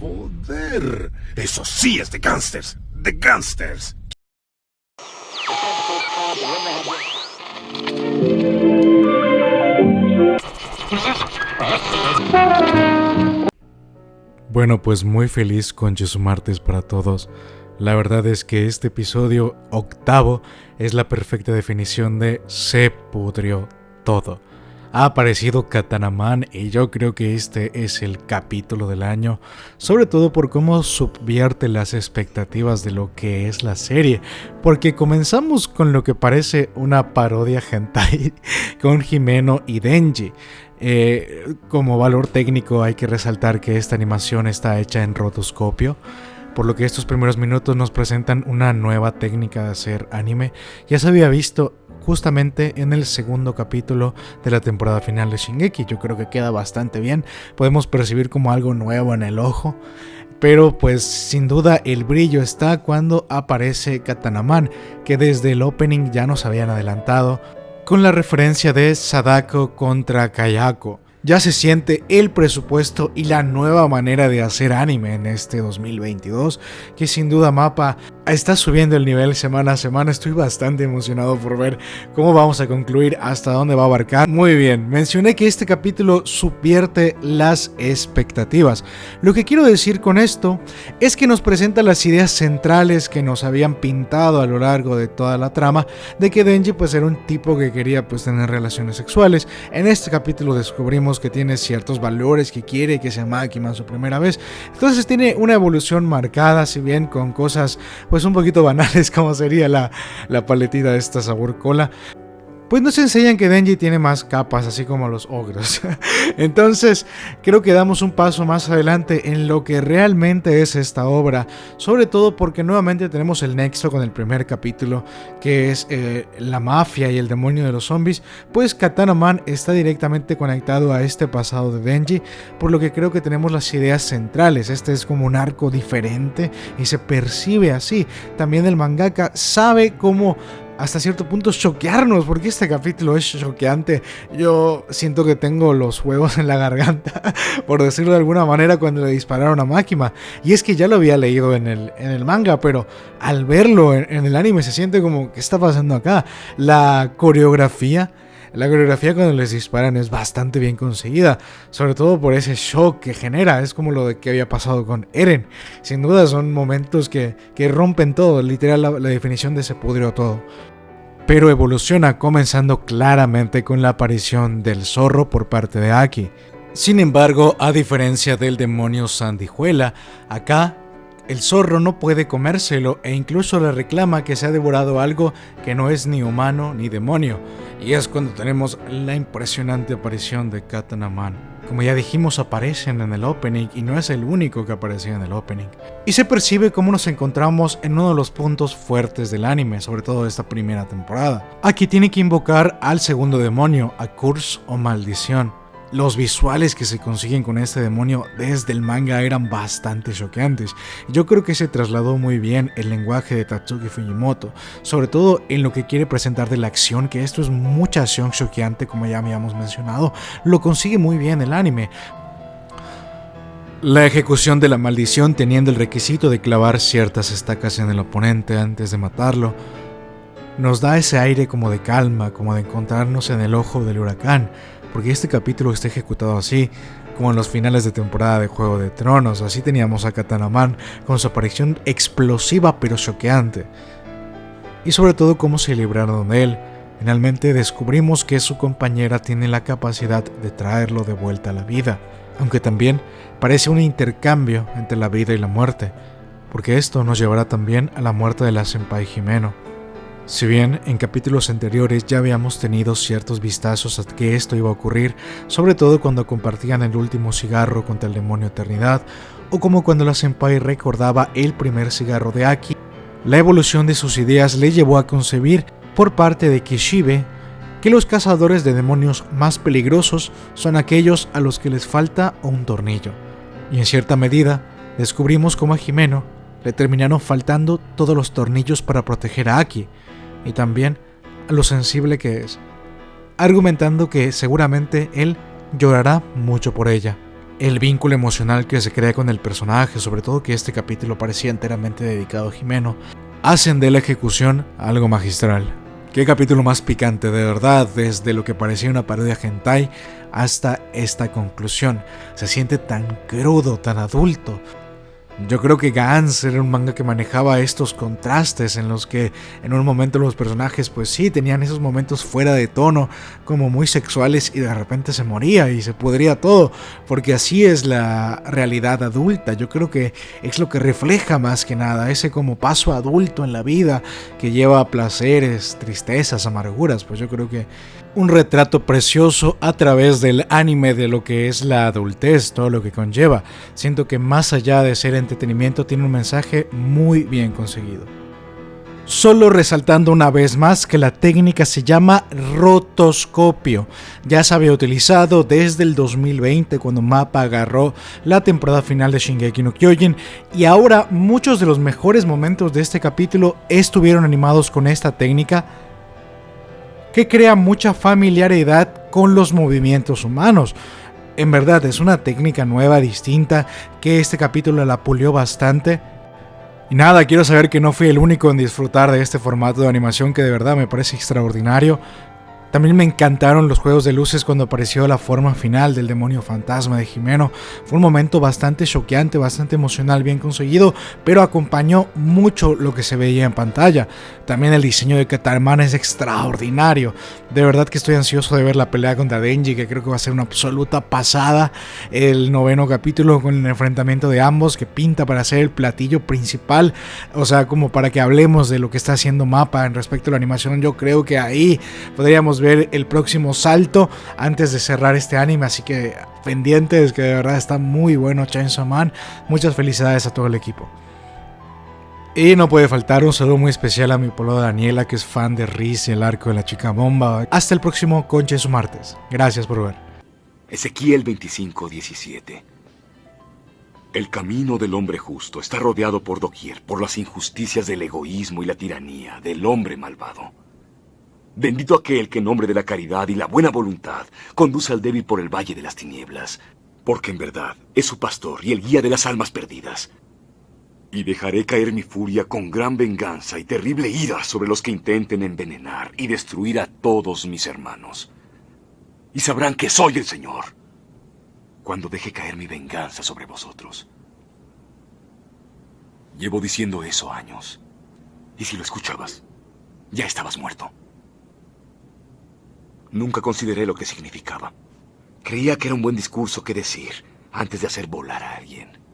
Joder, eso sí es de gangsters, de gangsters. Bueno, pues muy feliz con Martes para todos. La verdad es que este episodio octavo es la perfecta definición de se pudrió todo. Ha aparecido Katanaman y yo creo que este es el capítulo del año, sobre todo por cómo subvierte las expectativas de lo que es la serie, porque comenzamos con lo que parece una parodia hentai con Jimeno y Denji. Eh, como valor técnico hay que resaltar que esta animación está hecha en rotoscopio por lo que estos primeros minutos nos presentan una nueva técnica de hacer anime. Ya se había visto justamente en el segundo capítulo de la temporada final de Shingeki. Yo creo que queda bastante bien. Podemos percibir como algo nuevo en el ojo. Pero pues sin duda el brillo está cuando aparece Katanaman, que desde el opening ya nos habían adelantado, con la referencia de Sadako contra Kayako ya se siente el presupuesto y la nueva manera de hacer anime en este 2022, que sin duda Mapa está subiendo el nivel semana a semana. Estoy bastante emocionado por ver cómo vamos a concluir, hasta dónde va a abarcar. Muy bien, mencioné que este capítulo subvierte las expectativas. Lo que quiero decir con esto es que nos presenta las ideas centrales que nos habían pintado a lo largo de toda la trama de que Denji pues era un tipo que quería pues tener relaciones sexuales. En este capítulo descubrimos que tiene ciertos valores, que quiere que sea Makima su primera vez. Entonces tiene una evolución marcada, si bien con cosas un poquito banales como sería la, la paletita de esta sabor cola pues nos enseñan que Denji tiene más capas, así como los ogros. Entonces, creo que damos un paso más adelante en lo que realmente es esta obra, sobre todo porque nuevamente tenemos el nexo con el primer capítulo, que es eh, la mafia y el demonio de los zombies, pues Katana Man está directamente conectado a este pasado de Denji, por lo que creo que tenemos las ideas centrales. Este es como un arco diferente y se percibe así. También el mangaka sabe cómo hasta cierto punto choquearnos, porque este capítulo es choqueante. Yo siento que tengo los huevos en la garganta, por decirlo de alguna manera, cuando le dispararon a Makima. Y es que ya lo había leído en el, en el manga, pero al verlo en, en el anime se siente como, ¿qué está pasando acá? La coreografía la coreografía cuando les disparan es bastante bien conseguida, sobre todo por ese shock que genera, es como lo de que había pasado con Eren. Sin duda son momentos que, rompen todo, literal la, la definición de se pudrió todo pero evoluciona comenzando claramente con la aparición del zorro por parte de Aki. Sin embargo, a diferencia del demonio Sandijuela, acá el zorro no puede comérselo e incluso le reclama que se ha devorado algo que no es ni humano ni demonio. Y es cuando tenemos la impresionante aparición de Katanaman. Como ya dijimos, aparecen en el opening y no es el único que aparecía en el opening. Y se percibe cómo nos encontramos en uno de los puntos fuertes del anime, sobre todo de esta primera temporada. Aquí tiene que invocar al segundo demonio, a Curse o Maldición los visuales que se consiguen con este demonio desde el manga eran bastante choqueantes. Yo creo que se trasladó muy bien el lenguaje de Tatsuki Fujimoto, sobre todo en lo que quiere presentar de la acción, que esto es mucha acción choqueante como ya habíamos mencionado, lo consigue muy bien el anime. La ejecución de la maldición teniendo el requisito de clavar ciertas estacas en el oponente antes de matarlo, nos da ese aire como de calma, como de encontrarnos en el ojo del huracán, porque este capítulo está ejecutado así, como en los finales de temporada de Juego de Tronos, así teníamos a Katanaman con su aparición explosiva pero choqueante. Y sobre todo cómo se libraron de él, finalmente descubrimos que su compañera tiene la capacidad de traerlo de vuelta a la vida, aunque también parece un intercambio entre la vida y la muerte, porque esto nos llevará también a la muerte de la Senpai Jimeno. Si bien en capítulos anteriores ya habíamos tenido ciertos vistazos a que esto iba a ocurrir, sobre todo cuando compartían el último cigarro contra el demonio Eternidad, o como cuando la Senpai recordaba el primer cigarro de Aki, la evolución de sus ideas le llevó a concebir, por parte de Kishibe, que los cazadores de demonios más peligrosos son aquellos a los que les falta un tornillo. Y en cierta medida, descubrimos cómo a Jimeno le terminaron faltando todos los tornillos para proteger a Aki, y también lo sensible que es, argumentando que seguramente él llorará mucho por ella. el vínculo emocional que se crea con el personaje, sobre todo que este capítulo parecía enteramente dedicado a Jimeno, hacen de la ejecución algo magistral. Qué capítulo más picante, de verdad, desde lo que parecía una parodia hentai hasta esta conclusión. Se siente tan crudo, tan adulto, yo creo que Gans era un manga que manejaba estos contrastes en los que en un momento los personajes pues sí tenían esos momentos fuera de tono, como muy sexuales y de repente se moría y se podría todo, porque así es la realidad adulta. Yo creo que es lo que refleja más que nada ese como paso adulto en la vida que lleva a placeres, tristezas, amarguras, pues yo creo que un retrato precioso a través del anime de lo que es la adultez, todo lo que conlleva. Siento que más allá de ser entretenimiento tiene un mensaje muy bien conseguido. Solo resaltando una vez más que la técnica se llama rotoscopio. Ya se había utilizado desde el 2020 cuando Mapa agarró la temporada final de Shingeki no Kyojin y ahora muchos de los mejores momentos de este capítulo estuvieron animados con esta técnica que crea mucha familiaridad con los movimientos humanos. En verdad es una técnica nueva, distinta, que este capítulo la pulió bastante. Y nada, quiero saber que no fui el único en disfrutar de este formato de animación que de verdad me parece extraordinario. También me encantaron los juegos de luces cuando apareció la forma final del demonio fantasma de Jimeno. Fue un momento bastante choqueante, bastante emocional, bien conseguido, pero acompañó mucho lo que se veía en pantalla. También el diseño de Katarman es extraordinario. De verdad que estoy ansioso de ver la pelea contra Denji, que creo que va a ser una absoluta pasada. El noveno capítulo con el enfrentamiento de ambos, que pinta para ser el platillo principal. O sea, como para que hablemos de lo que está haciendo Mapa en respecto a la animación. Yo creo que ahí podríamos ver el próximo salto antes de cerrar este anime. Así que pendientes, que de verdad está muy bueno Chainsaw Man. Muchas felicidades a todo el equipo. Y no puede faltar un saludo muy especial a mi polo Daniela, que es fan de Riz y el arco de la chica bomba. Hasta el próximo Conche su martes. Gracias por ver. Ezequiel 25:17 El camino del hombre justo está rodeado por doquier por las injusticias del egoísmo y la tiranía del hombre malvado. Bendito aquel que en nombre de la caridad y la buena voluntad conduce al débil por el valle de las tinieblas, porque en verdad es su pastor y el guía de las almas perdidas. Y dejaré caer mi furia con gran venganza y terrible ira sobre los que intenten envenenar y destruir a todos mis hermanos. Y sabrán que soy el Señor cuando deje caer mi venganza sobre vosotros. Llevo diciendo eso años. Y si lo escuchabas, ya estabas muerto. Nunca consideré lo que significaba. Creía que era un buen discurso que decir antes de hacer volar a alguien.